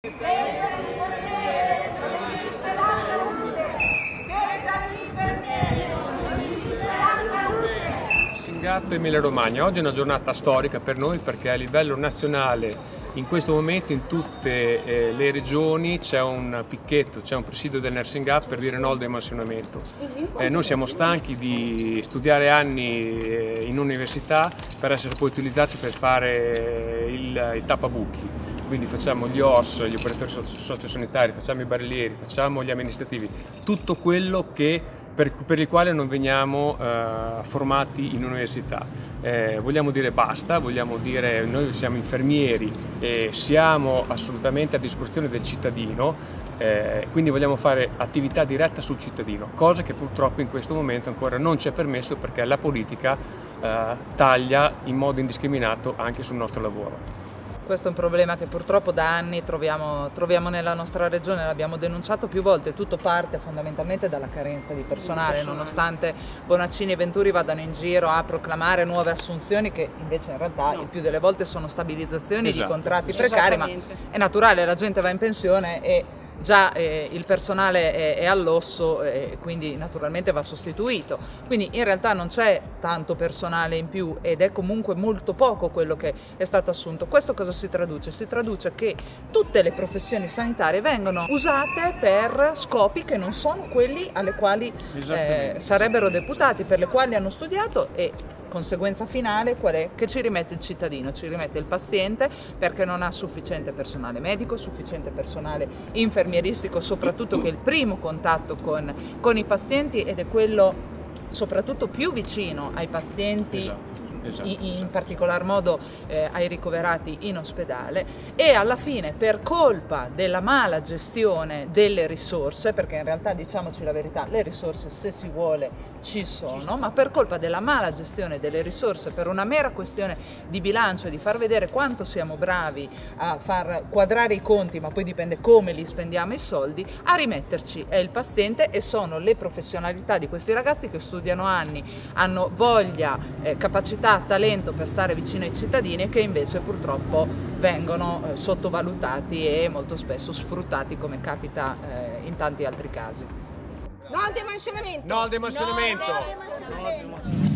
Senza l'infermiere non esiste la salute. Senza l'infermiere non esiste la salute. Singat Emilia Romagna, oggi è una giornata storica per noi perché a livello nazionale in questo momento in tutte eh, le regioni c'è un picchetto, c'è un presidio del nursing up per dire no al demansionamento. Eh, noi siamo stanchi di studiare anni eh, in università per essere poi utilizzati per fare il, il tappabuchi quindi facciamo gli OS, gli operatori sociosanitari, facciamo i barrieri, facciamo gli amministrativi, tutto quello che, per, per, il quale non veniamo eh, formati in università. Eh, vogliamo dire basta, vogliamo dire noi siamo infermieri e siamo assolutamente a disposizione del cittadino, eh, quindi vogliamo fare attività diretta sul cittadino, cosa che purtroppo in questo momento ancora non ci è permesso perché la politica eh, taglia in modo indiscriminato anche sul nostro lavoro. Questo è un problema che purtroppo da anni troviamo, troviamo nella nostra regione, l'abbiamo denunciato più volte, tutto parte fondamentalmente dalla carenza di personale, nonostante Bonaccini e Venturi vadano in giro a proclamare nuove assunzioni che invece in realtà no. il più delle volte sono stabilizzazioni esatto. di contratti precari, ma è naturale, la gente va in pensione e già eh, il personale è, è all'osso e eh, quindi naturalmente va sostituito. Quindi in realtà non c'è tanto personale in più ed è comunque molto poco quello che è stato assunto. Questo cosa si traduce? Si traduce che tutte le professioni sanitarie vengono usate per scopi che non sono quelli alle quali eh, sarebbero deputati, per le quali hanno studiato e conseguenza finale qual è? Che ci rimette il cittadino, ci rimette il paziente perché non ha sufficiente personale medico, sufficiente personale infermieristico, soprattutto che è il primo contatto con, con i pazienti ed è quello soprattutto più vicino ai pazienti esatto esatto, in, in particolar modo eh, ai ricoverati in ospedale. E alla fine per colpa della mala gestione delle risorse, perché in realtà diciamoci la verità, le risorse se si vuole ci sono, ma per colpa della mala gestione delle risorse, per una mera questione di bilancio e di far vedere quanto siamo bravi a far quadrare i conti, ma poi dipende come li spendiamo i soldi, a rimetterci è il paziente e sono le professionalità di questi ragazzi che studiano anni, hanno voglia, eh, capacità, talento per stare vicino ai cittadini e che invece purtroppo vengono eh, sottovalutati e molto spesso sfruttati come capita eh, in tanti altri casi. No al demansionamento! No al demansionamento! No al demansionamento.